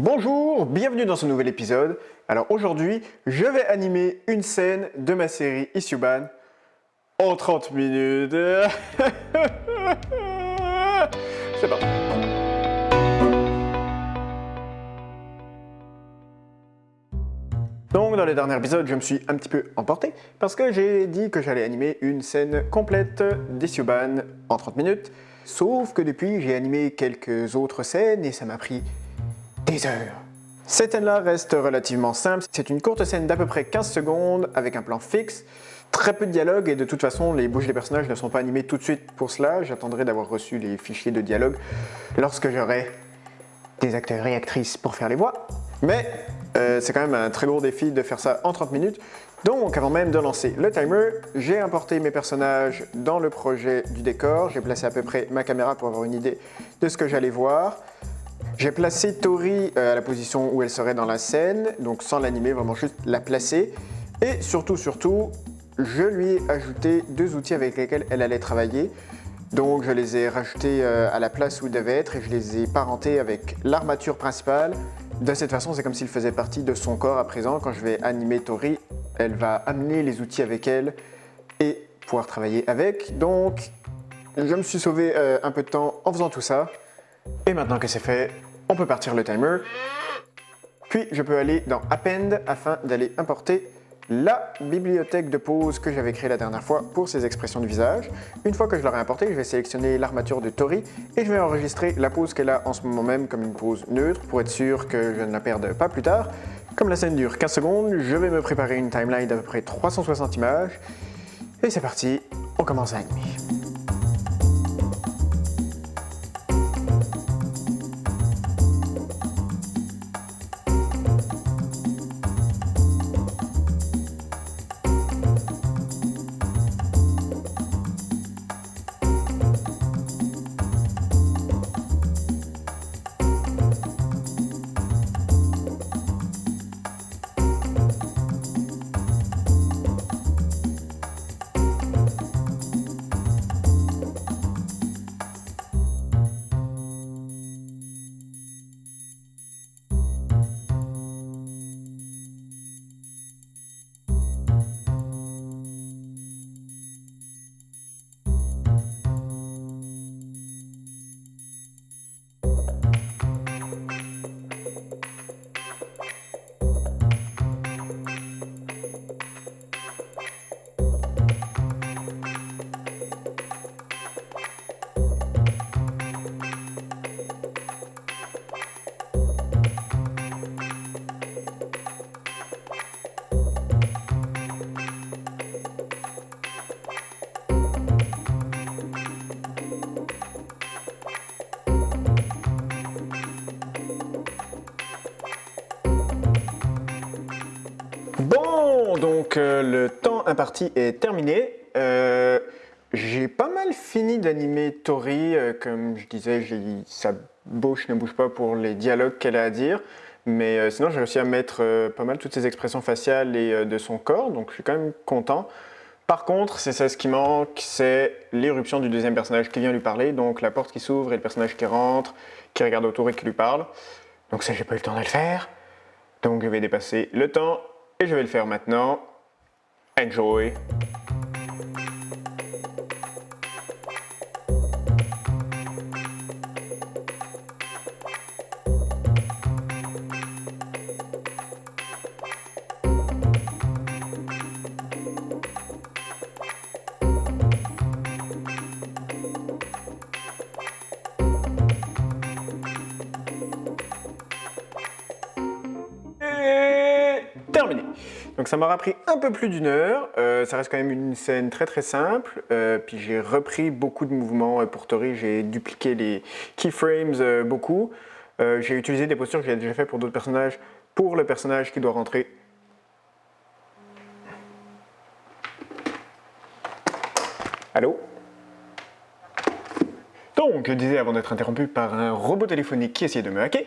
Bonjour, bienvenue dans ce nouvel épisode. Alors aujourd'hui, je vais animer une scène de ma série Isuban en 30 minutes. C'est parti. Donc dans les derniers épisodes, je me suis un petit peu emporté parce que j'ai dit que j'allais animer une scène complète d'Isuban en 30 minutes. Sauf que depuis, j'ai animé quelques autres scènes et ça m'a pris Cette scène-là reste relativement simple. C'est une courte scène d'à peu près 15 secondes avec un plan fixe, très peu de dialogue et de toute façon, les bouches des personnages ne sont pas animées tout de suite pour cela. J'attendrai d'avoir reçu les fichiers de dialogue lorsque j'aurai des acteurs et actrices pour faire les voix. Mais euh, c'est quand même un très gros défi de faire ça en 30 minutes. Donc avant même de lancer le timer, j'ai importé mes personnages dans le projet du décor. J'ai placé à peu près ma caméra pour avoir une idée de ce que j'allais voir. J'ai placé Tori euh, à la position où elle serait dans la scène, donc sans l'animer, vraiment juste la placer. Et surtout, surtout, je lui ai ajouté deux outils avec lesquels elle allait travailler. Donc je les ai rajoutés euh, à la place où ils devaient être et je les ai parentés avec l'armature principale. De cette façon, c'est comme s'il faisait partie de son corps à présent. Quand je vais animer Tori, elle va amener les outils avec elle et pouvoir travailler avec. Donc, je me suis sauvé euh, un peu de temps en faisant tout ça. Et maintenant que c'est fait, on peut partir le timer. Puis, je peux aller dans Append afin d'aller importer la bibliothèque de pose que j'avais créée la dernière fois pour ces expressions de visage. Une fois que je l'aurai importée, je vais sélectionner l'armature de Tori et je vais enregistrer la pose qu'elle a en ce moment même comme une pose neutre pour être sûr que je ne la perde pas plus tard. Comme la scène dure 15 secondes, je vais me préparer une timeline d'à peu près 360 images. Et c'est parti, on commence à animer. Euh, le temps imparti est terminé. Euh, j'ai pas mal fini d'animer Tori. Euh, comme je disais, sa bouche ne bouge pas pour les dialogues qu'elle a à dire. Mais sinon, j'ai réussi à mettre pas mal toutes ses expressions faciales et de son corps. Donc je suis quand même content. Par contre, c'est ça ce qui manque, c'est l'éruption du deuxième personnage qui vient lui parler. Donc la porte qui s'ouvre et le personnage qui rentre, qui regarde autour et qui lui parle. Donc ça, j'ai pas eu le temps de le faire. Donc je vais dépasser le temps et je vais le faire maintenant. Enjoy Donc ça m'aura pris un peu plus d'une heure, euh, ça reste quand même une scène très très simple, euh, puis j'ai repris beaucoup de mouvements. Euh, pour Tori, j'ai dupliqué les keyframes beaucoup, j'ai utilisé des postures que j'ai déjà fait pour d'autres personnages, pour le personnage qui doit rentrer. Allô? Donc, je disais avant d'être interrompu par un robot téléphonique qui essayait de me hacker,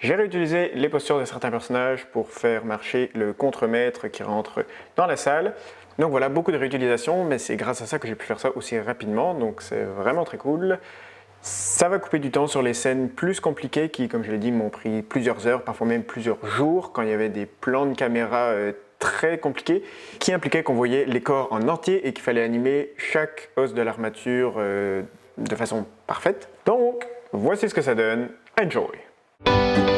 j'ai réutilisé les postures de certains personnages pour faire marcher le contremaître qui rentre dans la salle. Donc voilà, beaucoup de réutilisation, mais c'est grâce à ça que j'ai pu faire ça aussi rapidement, donc c'est vraiment très cool. Ça va couper du temps sur les scènes plus compliquées qui, comme je l'ai dit, m'ont pris plusieurs heures, parfois même plusieurs jours, quand il y avait des plans de caméra euh, très compliqués, qui impliquaient qu'on voyait les corps en entier et qu'il fallait animer chaque os de l'armature euh, de façon parfaite. Donc, voici ce que ça donne. Enjoy!